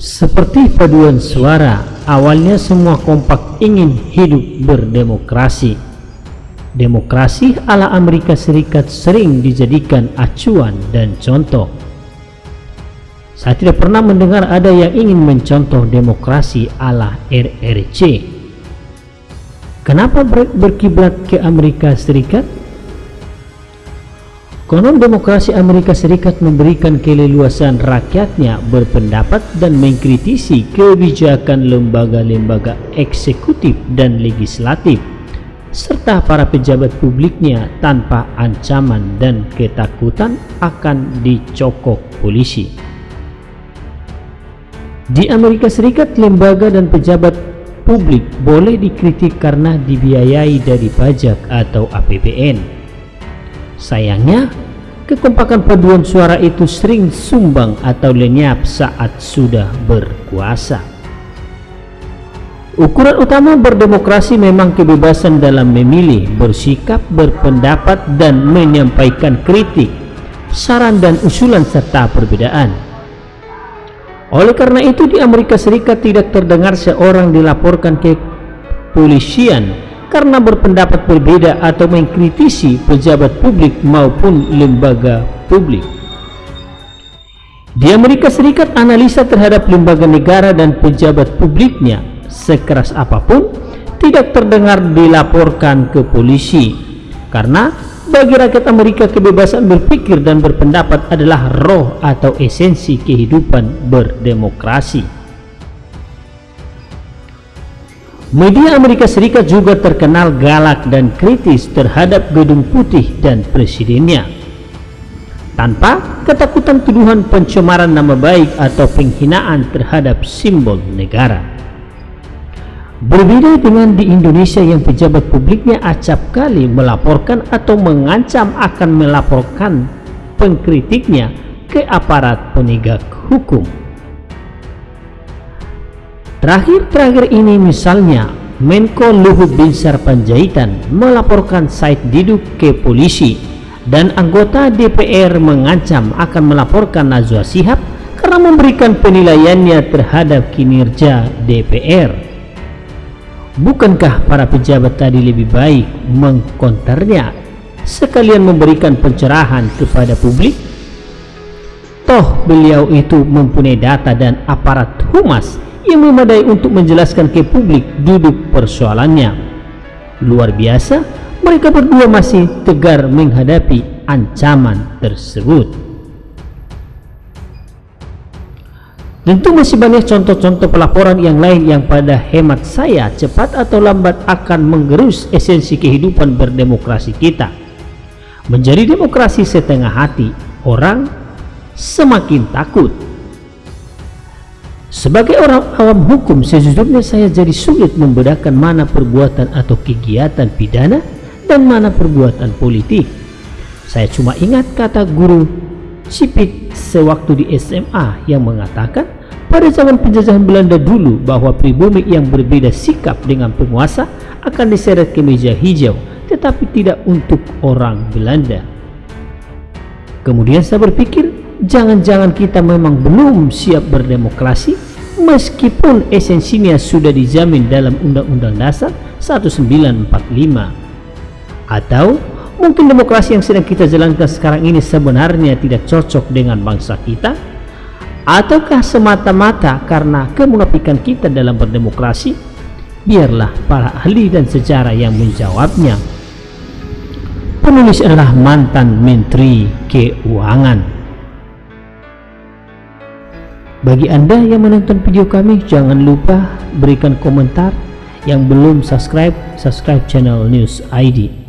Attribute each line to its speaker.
Speaker 1: Seperti paduan suara, awalnya semua kompak ingin hidup berdemokrasi. Demokrasi ala Amerika Serikat sering dijadikan acuan dan contoh. Saya tidak pernah mendengar ada yang ingin mencontoh demokrasi ala RRC. Kenapa berkiblat ke Amerika Serikat? Konon demokrasi Amerika Serikat memberikan keleluasan rakyatnya berpendapat dan mengkritisi kebijakan lembaga-lembaga eksekutif dan legislatif serta para pejabat publiknya tanpa ancaman dan ketakutan akan dicokok polisi. Di Amerika Serikat, lembaga dan pejabat publik boleh dikritik karena dibiayai dari pajak atau APBN Sayangnya, kekompakan paduan suara itu sering sumbang atau lenyap saat sudah berkuasa. Ukuran utama berdemokrasi memang kebebasan dalam memilih, bersikap, berpendapat, dan menyampaikan kritik, saran dan usulan serta perbedaan. Oleh karena itu di Amerika Serikat tidak terdengar seorang dilaporkan ke polisian karena berpendapat berbeda atau mengkritisi pejabat publik maupun lembaga publik. Di Amerika Serikat, analisa terhadap lembaga negara dan pejabat publiknya sekeras apa pun tidak terdengar dilaporkan ke polisi karena bagi rakyat Amerika kebebasan berpikir dan berpendapat adalah roh atau esensi kehidupan berdemokrasi. Media Amerika Serikat juga terkenal galak dan kritis terhadap Gedung Putih dan presidennya. Tanpa ketakutan tuduhan pencemaran nama baik atau penghinaan terhadap simbol negara. Berbeda dengan di Indonesia yang pejabat publiknya acap kali melaporkan atau mengancam akan melaporkan pengkritiknya ke aparat penegak hukum. Terakhir-terakhir ini misalnya Menko Luhut Binsar Panjaitan melaporkan Said Didu ke polisi dan anggota DPR mengancam akan melaporkan Najwa Sihab karena memberikan penilaiannya terhadap kinerja DPR. Bukankah para pejabat tadi lebih baik mengkonternya sekalian memberikan pencerahan kepada publik? Toh beliau itu mempunyai data dan aparat humas yang memadai untuk menjelaskan ke publik duduk persoalannya. Luar biasa, mereka berdua masih tegar menghadapi ancaman tersebut. Tentu masih banyak contoh-contoh pelaporan yang lain yang pada hemat saya cepat atau lambat akan menggerus esensi kehidupan berdemokrasi kita. Menjadi demokrasi setengah hati, orang semakin takut sebagai orang awam hukum, sejujurnya saya jadi sulit membedakan mana perbuatan atau kegiatan pidana dan mana perbuatan politik. Saya cuma ingat kata guru Cipit sewaktu di SMA yang mengatakan pada zaman penjajahan Belanda dulu bahwa pribumi yang berbeda sikap dengan penguasa akan diseret ke meja hijau tetapi tidak untuk orang Belanda. Kemudian saya berpikir jangan-jangan kita memang belum siap berdemokrasi meskipun esensinya sudah dijamin dalam Undang-Undang Dasar 1945 atau mungkin demokrasi yang sedang kita jalankan sekarang ini sebenarnya tidak cocok dengan bangsa kita? Ataukah semata-mata karena kemunafikan kita dalam berdemokrasi? Biarlah para ahli dan sejarah yang menjawabnya. Penulis adalah mantan menteri keuangan bagi Anda yang menonton video kami, jangan lupa berikan komentar. Yang belum subscribe, subscribe channel News ID.